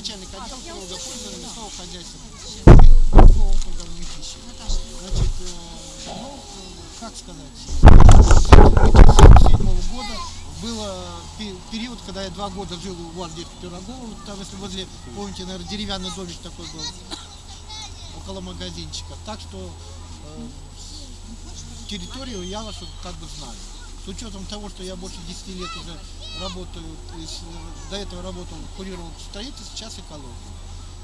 начальник отдела хозяйства. Словом, когда в Мытищи. Значит, э, ну, как сказать, с 1977 года было пе- период, когда я два года жил у вас здесь в Пирогово, там, если возле, помните, наверное, деревянный домик такой был, около магазинчика. Так что э, территорию я вашу как бы знаю. С учетом того, что я больше 10 лет уже работаю, э, до этого работал, курировал строительство, сейчас экологию.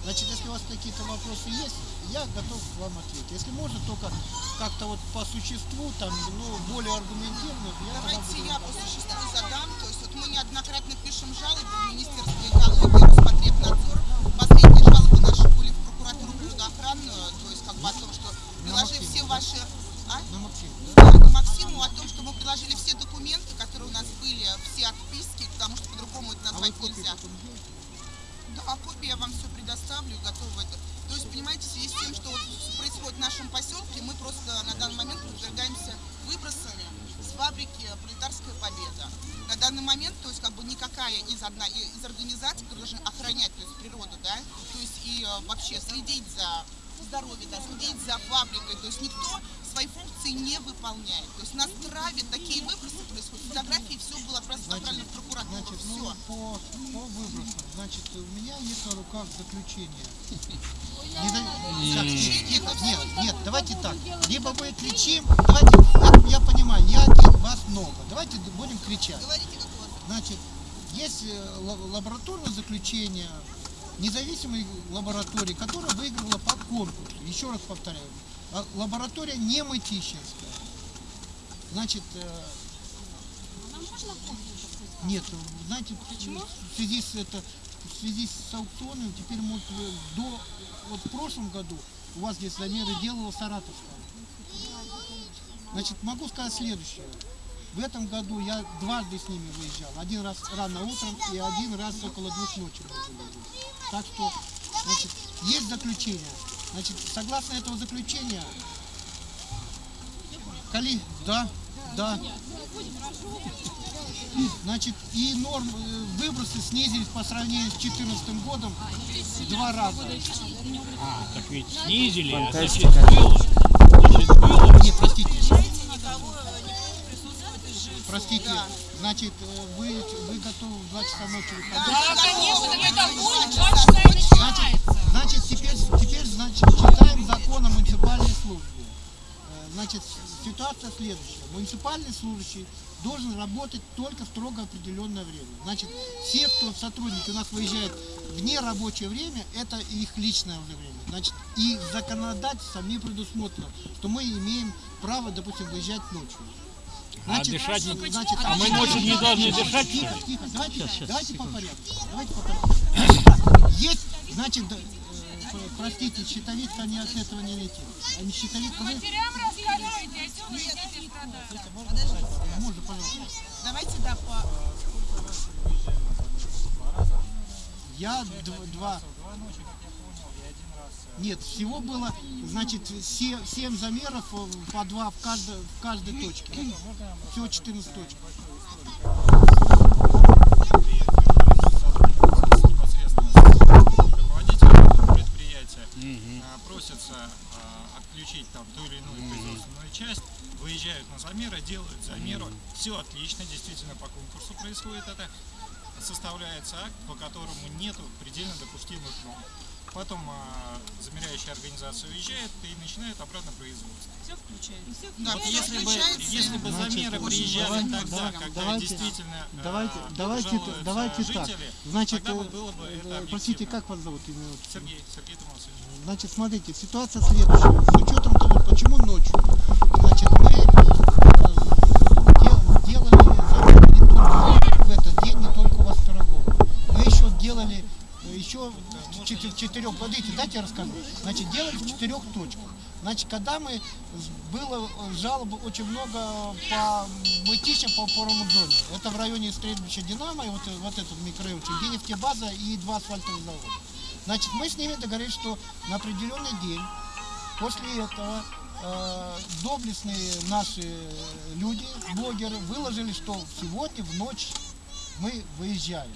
Значит, если у вас какие-то вопросы есть, я готов вам ответить. Если можно, только как-то вот по существу, там, ну, более аргументированно, я Давайте я по существу задам. То есть вот мы неоднократно пишем жалобы в Министерство экологии, Роспотребнадзор. Последние жалобы наши были в прокуратуру природоохранную, то есть как бы о том, что приложив все ваши... А? на Максим, да? Да, к Максиму о том, что мы приложили все документы, которые у нас были, все отписки, потому что по-другому это А назвать копии нельзя. Да, а копии я вам все предоставлю, готова это. То есть, понимаете, в связи с тем, что вот происходит в нашем поселке, мы просто на данный момент подвергаемся выбросами с фабрики «Пролетарская победа». На данный момент, то есть, как бы никакая из, одна, из организаций, которые должны охранять то есть, природу, да, то есть и э, вообще следить за здоровьем, да, следить за фабрикой, то есть никто свои функции не выполняет. То есть нас травят, такие выбросы происходят, фотографии, все было просто направлено в прокуратуру, Значит, все. ну, по, по выбросам, значит, у меня есть на руках заключение. Не за- Так, нет, нет, нет, давайте так. Либо мы кричим, давайте, я, я понимаю, я один, вас много. Давайте будем кричать. Значит, есть э, ла- лабораторное заключение независимой лаборатории, которая выиграла по конкурсу. Еще раз повторяю, лаборатория не мытищинская. Значит, э, нет, знаете, в связи с это, в связи с аукционом, теперь мы э, до вот в прошлом году у вас здесь замеры делала Саратовская. Значит, могу сказать следующее. В этом году я дважды с ними выезжал. Один раз рано утром и один раз около двух ночи. Так что, значит, есть заключение. Значит, согласно этого заключения, Кали, да, да. Значит, и норм, э, выбросы снизились по сравнению с 2014 годом в два раза. А, так ведь снизили, а значит было. Значит было. Не, простите. Простите, значит, э, вы, вы готовы в 2 часа ночи выходить? Да, конечно, мы это готовы. будет Два ваш часа сайт ночи. Значит, теперь значит, читаем закон о муниципальной службе. Э, Значит, ситуация следующая. Муниципальный служащий должен работать только в строго определенное время. Значит, все, кто сотрудники у нас выезжают в нерабочее время, это их личное уже время. Значит, и законодательством не предусмотрено, что мы имеем право, допустим, выезжать ночью. А дышать не- значит, А мы ночью не должны дышать, Тихо, тихо, давайте, Щас, щас, давайте по порядку. Давайте по порядку. Есть, значит, простите, щитовидка не от этого не летит. А не щитовидка, вы, Матерям рассказывайте, а сюда дети страдают. можно, пожалуйста. Давайте, да, по... Я дв- два. Нет, всего было, значит, се- семь замеров э, по два в каждой, в каждой точке. Всего 14 точек. непосредственно с руководителем предприятия а, просятся а, отключить там ту или иную производственную часть, выезжают на замеры, делают замеры, все отлично, действительно по конкурсу происходит это, составляется акт, по которому нету предельно допустимых норм. Потом а, замеряющая организация уезжает и начинает обратно производство. Все включается. Вот если бы, если бы Значит, замеры приезжали давайте, тогда, да, когда давайте, действительно а, Давайте, давайте, давайте так. жители, Значит, тогда бы э, было бы это э, простите, как вас зовут? Сергей, Сергей Томасович. Значит, смотрите, ситуация следующая. С учетом того, почему ночью. Значит, мы э, дел- делали замеры не только в этот день, не только у вас в Пирогово. Мы еще делали э, еще в чет- в четырех, подождите, дайте я расскажу. Значит, делали в четырех точках. Значит, когда мы, было э, жалоб очень много по мытищам по опорному зоне. Это в районе стрельбища Динамо, и вот, вот этот микрорайончик, где нефтебаза и два асфальтовых завода. Значит, мы с ними договорились, что на определенный день после этого э, доблестные наши люди, блогеры, выложили, что сегодня в ночь мы выезжаем.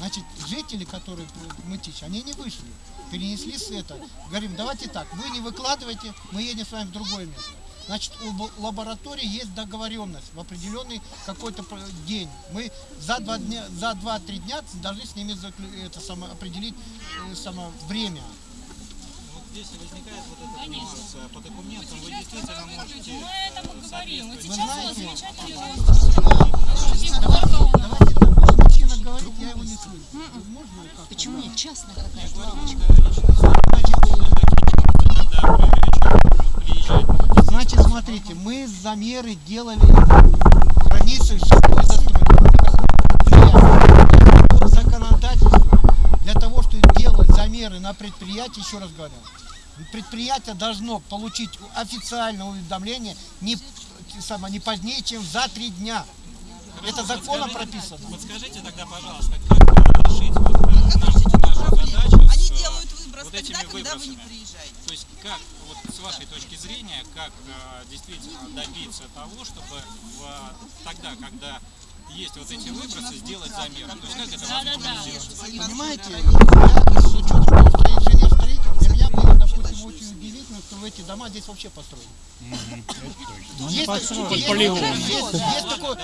Значит, жители, которые Мытищ, они не вышли, перенесли с это. Говорим, давайте так, вы не выкладывайте, мы едем с вами в другое место. Значит, у лаборатории есть договоренность в определенный какой-то день. Мы за два дня, за два-три дня должны с ними это самое, определить э, само время. Вот здесь возникает вот этот нюанс. Э, По документам вы действительно можете Мы это мы говорим. Вот Вы сейчас у нас замечательный Давайте так, мужчина говорит, я его не слышу. Можно как? Почему? Частная какая-то приезжает Значит, смотрите, мы замеры делали границы жилой застройки. По законодательству, для того, чтобы делать замеры на предприятии, еще раз говорю, предприятие должно получить официальное уведомление не, само, не позднее, чем за три дня. Это законом прописано. Подскажите тогда, пожалуйста, как решить вот, э, нашу, нашу задачу Они с, э, делают выброс вот тогда, этими когда вы не приезжаете. То есть как, вот с вашей точки зрения, как э, действительно добиться того, чтобы в- тогда, когда есть вот эти выбросы, сделать замеры? То есть как это возможно сделать? Понимаете, дома здесь вообще построены. Есть, такое- есть, такое,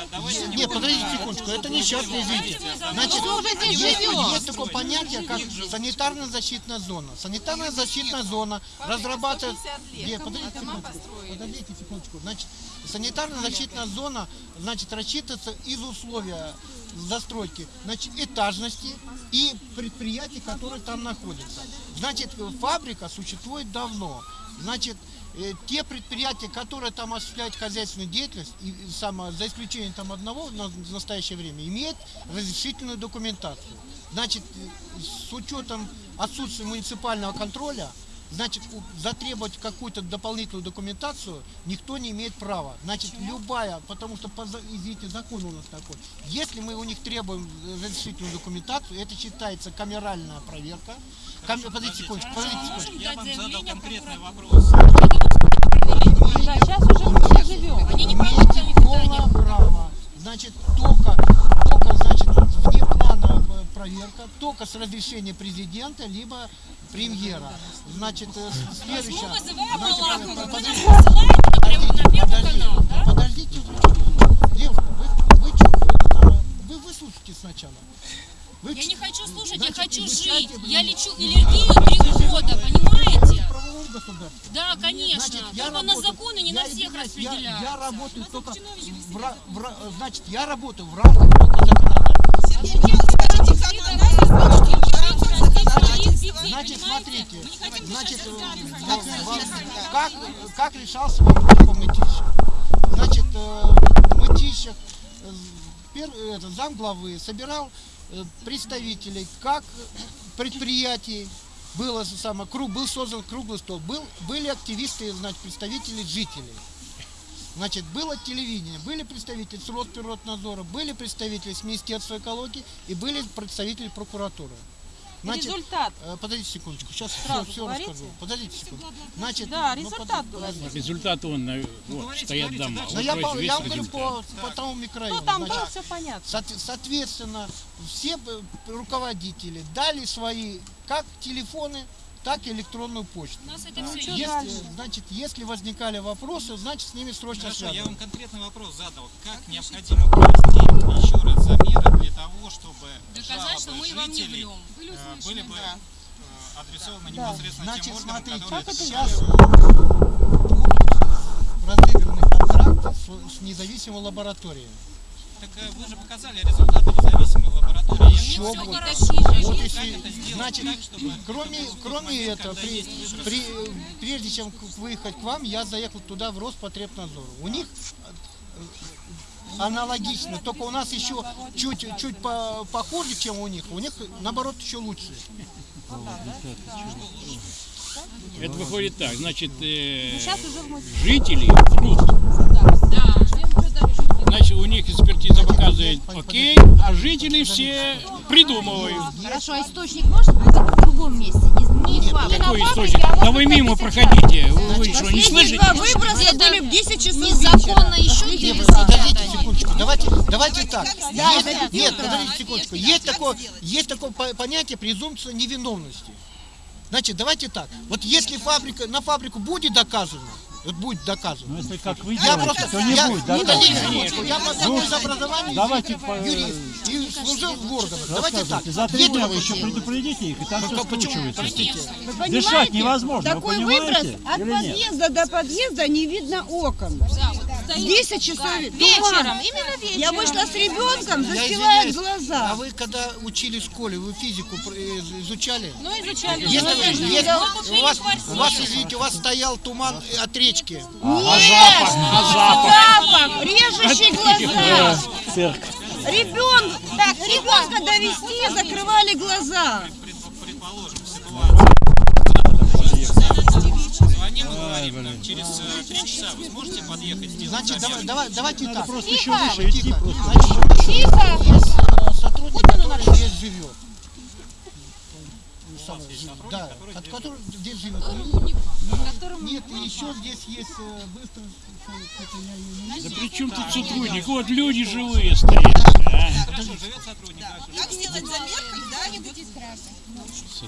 нет, подождите секундочку, это не сейчас, извините. Значит, есть, такое понятие, как санитарно-защитная зона. Санитарная защитная зона разрабатывает... Нет, подождите секундочку, подождите секундочку. Значит, санитарно-защитная зона, значит, рассчитывается из условия застройки, значит, этажности и предприятий, которые там находятся. Значит, фабрика существует давно. Значит, э, те предприятия, которые там осуществляют хозяйственную деятельность, и, само, за исключением там одного в настоящее время, имеют разрешительную документацию. Значит, э, с учетом отсутствия муниципального контроля, значит, затребовать какую-то дополнительную документацию никто не имеет права. Значит, любая, потому что, извините, закон у нас такой. Если мы у них требуем разрешительную документацию, это считается камеральная проверка. Кам- Подождите секундочку, подождите секундочку. Я вам задал конкретный вопрос. Да, сейчас уже мы живем. Они не не полное право. Значит, только, только значит, вне плана проверка, только с разрешения президента, либо премьера. Значит, э, с- следующее. Мы вызываем Значит, Малахова, вы нас подождите, посылаете прямо на первый подождите, канал, да? подождите, вы- девушка, вы, вы, чё, вы выслушайте сначала. Вы Я не хочу слушать, я значит, хочу вы жить. сядьте, Я вы- лечу аллергию три года, понимаете? Да, конечно. Значит, я Только на работаю- законы не я на всех извиняюсь, я- распределяют. Я, работаю только в, в значит, я работаю в рамках только законодательства. Значит, смотрите, Мы не хотим значит, э, сами. как, как решался вопрос по мытищу? Значит, э, мытищах э, зам главы собирал представителей как предприятий, было самое, круг, был создан круглый стол, был, были активисты, значит, представители жителей. Значит, было телевидение, были представители с Росприроднадзора, были представители с Министерства экологии и были представители прокуратуры. Значит, Результат. Э, Подождите секундочку, сейчас все, Сразу все говорите? расскажу. Подождите секунду. Значит, Да, ну, результат под- говорите. подождите. Результат он, э, вот, говорите, стоят говорите, дома. Вот я, по- я вам говорю по, по тому микрорайону. Ну, там Значит, было все понятно. соот- соответственно, все руководители дали свои как телефоны, так и электронную почту. У нас это все чё есть. Если, значит, если возникали вопросы, значит, с ними срочно Хорошо, я связываться. вам конкретный вопрос задал. Как необходимо провести еще раз замеры для того, чтобы Доказать, что мы вам не влем. э, были бы да. э, адресованы непосредственно Значит, тем органам, смотрите, которые это сейчас делают. разыграны контракты с, с независимой лабораторией. Так э, вы же показали результаты независимой лаборатории. Я Еще Вот есть. если, значит, так, чтобы кроме, кроме момент, этого, при, при- прежде чем выехать к вам, я заехал туда в Роспотребнадзор. У них аналогично, только у нас еще чуть, чуть по- похуже, чем у них. У них, наоборот, еще лучше. Это выходит так, значит, э, мы... жители врут. У них экспертиза показывает окей, а жители все придумывают. Хорошо, а источник может быть в другом месте? Не, не факт. Какой источник? Да вы мимо проходите. Вы что, не слышите? выброса были в 10 часов Незаконно еще подождите секундочку. Давайте, давайте так. Есть- нет, подождите секундочку. Есть такое, есть такое по- понятие презумпция невиновности. Значит, давайте так. Вот если фабрика на фабрику будет доказано, вот будет доказано. Ну, если как вы Я делаете, просто, то не я, будет, да? подождите секундочку, я по из образования давайте по- юрист и служил в органах. Давайте так. За три такое вы еще предупредите их, и там все Как- Почему? скручивается. Дышать невозможно, Такой вы выброс от нет? подъезда до подъезда не видно окон. 10 часов Вечером, туман. именно вечером. Я вышла с ребенком, застилает извиняюсь, А глаза. вы когда учили в школе, вы физику э, изучали? Ну, изучали. Если, Ну, если- мы у вас, у вас, извините, у вас стоял туман от речки. А запах, а запах. Запах, режущий глаза. Цирк. Ребенок, так, ребенка довести, закрывали глаза. Предположим. Звоним и говорим, там, через э, три часа вы сможете подъехать, сделать Значит, давай, давай, давайте так. Просто Тихо, еще выше идти Тихо. сотрудник, который здесь живет. Да, от которого здесь живет. Нет, еще здесь есть э, быстро. Не- не- Да при чем тут сотрудник? Вот люди живые стоят. а. Хорошо, живет сотрудник. Как сделать замер, когда идет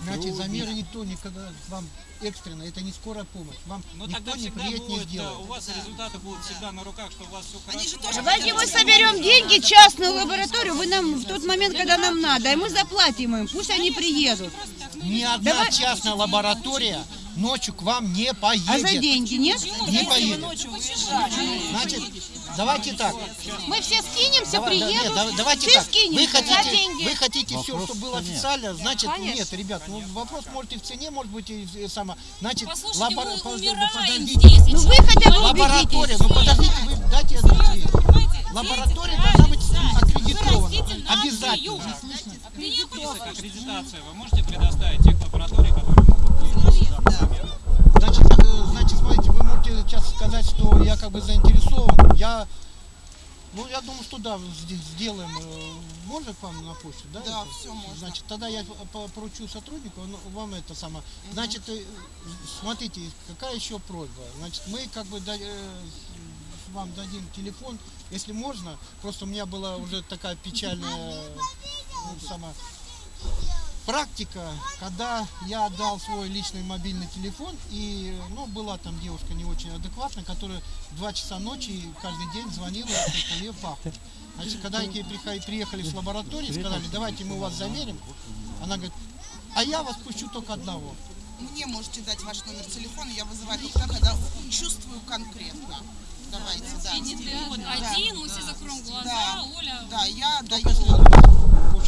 Значит, замеры никто никогда вам экстренно, это не скорая помощь. Вам Но никто тогда не приедет, не будет, сделает. у вас результаты будут всегда на руках, что у вас все хорошо. Давайте мы соберем деньги, частную лабораторию, вы нам в тот момент, когда нам надо, и мы заплатим им, пусть они приедут. Ни одна частная лаборатория ночью к вам не поедет. А за деньги нет? Не поедет. Значит, давайте так. Мы все скинемся, Давай- да- нет, давайте все так. скинемся Вы за хотите, деньги. вы хотите все, Вопросов-то чтобы было нет. официально, значит, Конечно. нет, ребят, ну вопрос может и в цене, может быть и, и само. Значит, Послушайте, лабора- мы подожди- умираем подождите. здесь. Ну вы хотя бы Лаборатория, ну подождите, вы дайте я ответить. Лаборатория должна быть аккредитована. Обязательно. Список аккредитации вы можете предоставить тех лабораторий, которые могут Значит, э, значит, смотрите, вы можете сейчас сказать, что я как бы заинтересован. Я, ну, я думаю, что да, сде- сделаем. э, Можно к вам на почту, да? Да, это? всё можно. Значит, тогда я по- поручу сотруднику, он вам это самое. Значит, э, смотрите, какая еще просьба. Значит, мы как бы э, вам дадим телефон, если можно. Просто у меня была уже такая печальная ну, сама практика, когда я отдал свой личный мобильный телефон, и ну, была там девушка не очень адекватная, которая в 2 часа ночи каждый день звонила, по ее папу. Значит, когда они приехали, приехали с лаборатории, сказали, давайте мы вас замерим, она говорит, а я вас пущу только одного. Мне можете дать ваш номер телефона, я вызываю только когда чувствую конкретно. Давайте, да. Вот один, мы все закроем глаза, Да. Оля. Да, я даю.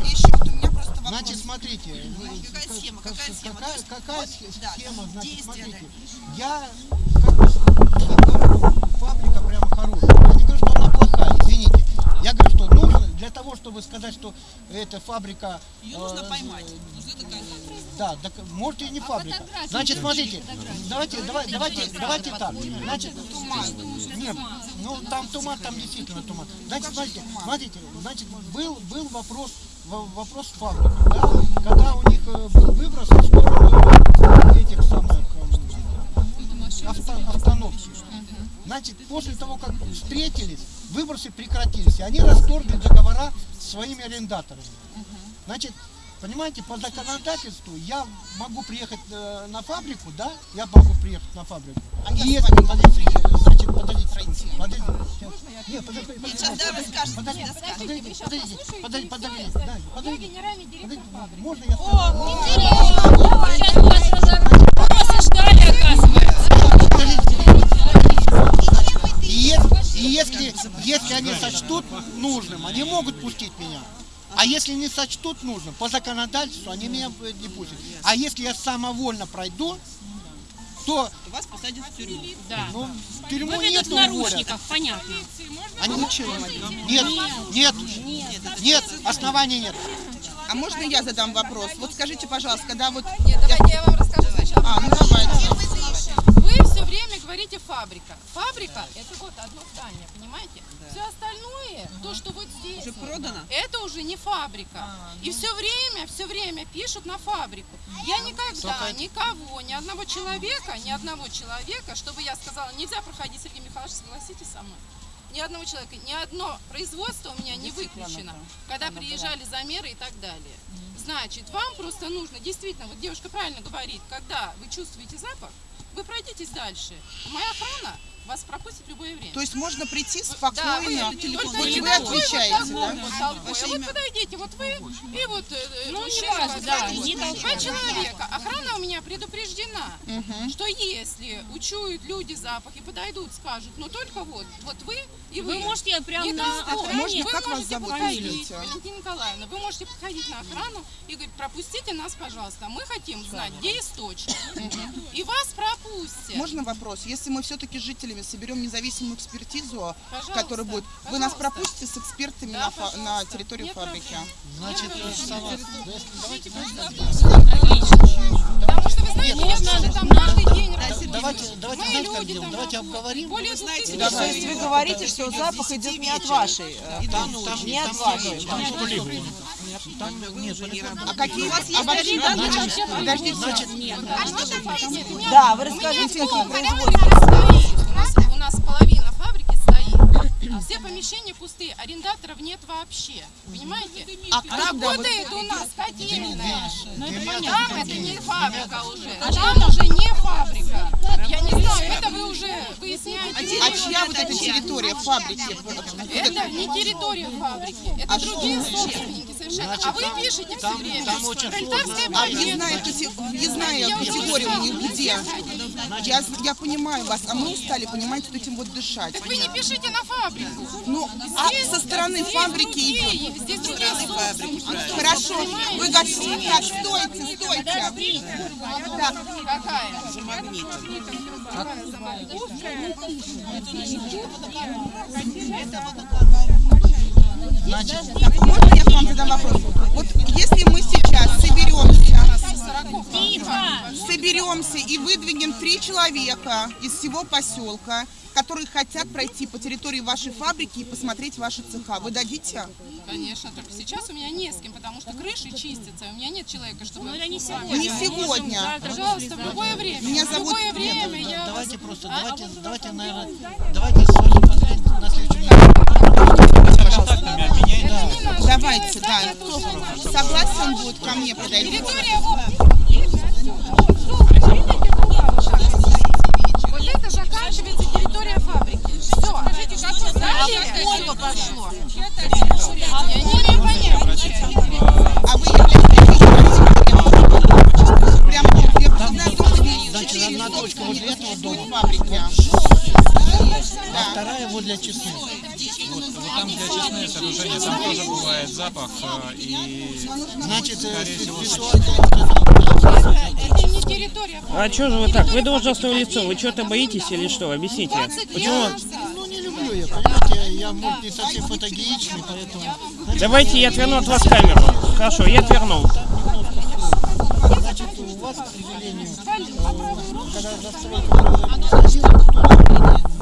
И еще вот у меня вопрос. Значит, смотрите, Какая как- схема, как- какая схема? какая- какая вот, да, схема, значит, я как фабрика прямо хорошая, я не говорю, что она плохая, извините, я говорю, что нужно для того, чтобы сказать, что эта фабрика... Ее нужно э, поймать. э, Нужно доказать. Да, так, может и не фабрика. Значит, смотрите, давайте, давайте, давайте, давайте так. Значит, нет, ну там туман, там действительно туман. Значит, смотрите, смотрите, значит, был, был вопрос, во- вопрос фабрикой, да, когда у них э, был выброс в сторону этих самых э, авто- остановки. Значит, после того, как встретились, выбросы прекратились, они расторгли договора с своими арендаторами. Значит, понимаете, по законодательству я могу приехать э, на фабрику, да? Я могу приехать на фабрику. А И вами подождите, значит, подождите, подождите, подождите. Нет, подождите, подождите, Сейчас, да, расскажете. подождите, подождите, подождите, подождите, да, подождите, генеральный директор подождите, можно я скажу? Сейчас у вас разорвут. Вопросы ждали, оказывается. И если, и если, если они сочтут нужным, они могут пустить меня. А если не сочтут нужным, по законодательству они меня э, не пустят. А если я самовольно пройду, то Вас посадят в тюрьму. Да. ну, в тюрьму Выведут нет в наручниках, понятно. Они нет, нет, нет, оснований нет. А можно я задам вопрос? Вот скажите, пожалуйста, когда вот... Нет, давайте я вам расскажу сначала. А, ну давайте. Говорите фабрика. Фабрика это вот одно здание, понимаете? Все остальное, то, что вот здесь, Уже продано? это уже не фабрика. И все время, все время пишут на фабрику. Я никогда никого, ни одного человека, ни одного человека, чтобы я сказала, нельзя проходить, Сергей Михайлович, согласитесь со мной. Ни одного человека, ни одно производство у меня не выключено, когда приезжали замеры и так далее. Значит, вам просто нужно, действительно, вот девушка правильно говорит, когда вы чувствуете запах, вы пройдитесь дальше. Моя охрана вас пропустит в любое время. То есть можно прийти Да, спокойно, вы, телефон, только вот не вы отвечаете, вот да? такой вот вот подойдите, вот вы и вот э, Ну, мужчина, не важно, да, не. Два человека. Охрана у меня предупреждена, что если учуют люди запах и подойдут, скажут, ну только вот, вот вы и вы. Вы можете прямо Не на охране... Можно, Вы как вас можете зовут? Валентина Николаевна, вы можете подходить на охрану и говорить, пропустите нас, пожалуйста, мы хотим знать, где источник. И вас пропустят. Можно вопрос? Если мы все-таки с жителями соберем независимую экспертизу, Пожалуйста, которая будет, вы нас пропустите с экспертами Да, на, на территорию Нет фабрики? Значит, Нет Потому что, вы знаете, как люди там Давайте обговорим. Более двух тысяч То человек. есть вы говорите, что запах идет не от вашей, э, не от вашей. Там нет, А какие у вас есть Подождите, подождите. Значит, А что там меня- Да, вы расскажите, как стоит. У нас, половина фабрики стоит. А все помещения пустые, арендаторов нет вообще. Понимаете? А Работает у нас котельная. Там это не фабрика уже. Там уже не фабрика. Знаю, это вы уже выясняете. А чья вот эта территория фабрики? Это не территория фабрики, это другие собственники совершенно. А вы пишете все время. Пролетарская А въездная категория у них где? Я, я понимаю вас, а мы устали, понимаете, вот этим вот дышать. Так вы не пишите на фабрику. Ну, а со стороны Здесь фабрики идет. другие, здесь другие собственники. Хорошо, вы готовы? Так, стойте, стойте. Так, Какая? можно я к вам задам вопрос? Вот если мы сейчас соберемся, соберемся и выдвинем три человека из всего поселка, которые хотят пройти по территории вашей фабрики и посмотреть ваши цеха, вы дадите? Конечно, только сейчас у меня не с кем, потому что крыши чистятся, у меня нет человека, чтобы... Ну, это не Не сегодня. сегодня. Пожалуйста, в любое время. Меня в зовут- любое время Нет, я... давайте просто, А? давайте, давайте, наверное, давайте на следующем Не надо, Давайте, да. Согласен будет ко мне подойти? Территория вот... Это заканчивается территория фабрики. Все. Далее это пошло. Я не бывает запах э, и Значит, э, всего, Это не территория фабрики. А что же вы так? Вы должностное лицо, вы что-то боитесь или что? Объясните. 20 лет Почему? Ну, не люблю я, понимаете, я, может, не совсем фотогеничный, поэтому... Давайте я отверну от вас камеру. Хорошо, я отвернул. Значит, у вас, к сожалению, э, когда застройка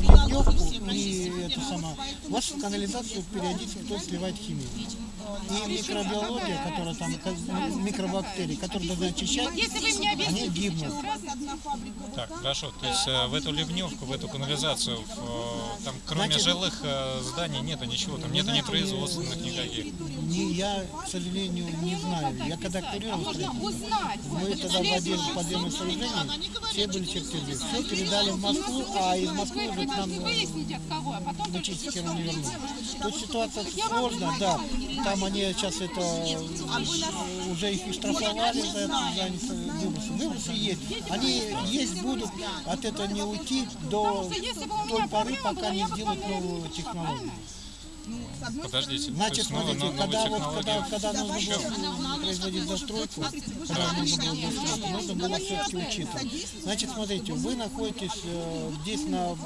ливневку и это сама, у вас в канализацию периодически кто сливает химию. И микробиология, которая там, микробактерии, которые должны очищать, они гибнут. Так, хорошо. То есть э, в эту ливневку, в эту канализацию, в, э, там кроме Значит- жилых э, зданий нету ничего, там нету ни производственных никаких. Не, я, к сожалению, не знаю. Я когда курировал, узнать. мы тогда владели подземным сооружением, все были чертежи. Все передали в Москву, а из Москвы уже к нам э, Выясните от кого, а потом только Вычистки не вернут. Тут ситуация сложная, да. Там они сейчас это э, уже их и штрафовали за это, за с- выбросы. Выбросы есть. Они есть будут, от этого не уйти до той поры, пока не сделают новую технологию. Подождите, то Значит, есть новая- смотрите, новая когда, вот, когда, когда нужно было производить застройку, когда нужно было застройку, нужно было все-таки учитывать. Значит, смотрите, вы находитесь э, здесь на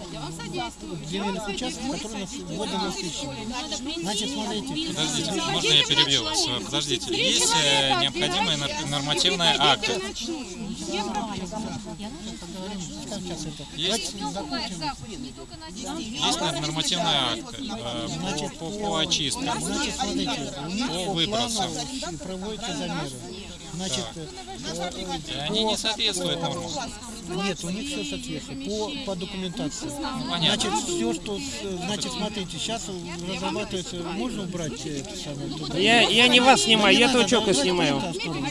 земельных участках, которые у нас вводно насыщены. Значит, смотрите, Подождите, можно я перебью вас? Подождите, есть э, необходимые нормативные акты. Есть, есть нормативные акты э, по, по, очисткам, Значит, смотрите, у них по выбросам. плану проводятся замеры. Значит, э, И они не соответствуют нормам. Нет, у них все соответствует по, по документации. понятно. Значит, все, что, значит, смотрите, сейчас разрабатывается, можно убрать э, это самое? туда? Я, я не вас снимаю, я давайте снимаю. в сторону.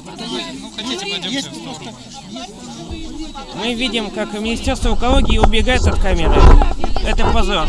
Ну, хотите, пойдемте в сторону. Мы видим, как Министерство экологии убегает от камеры. Это позор.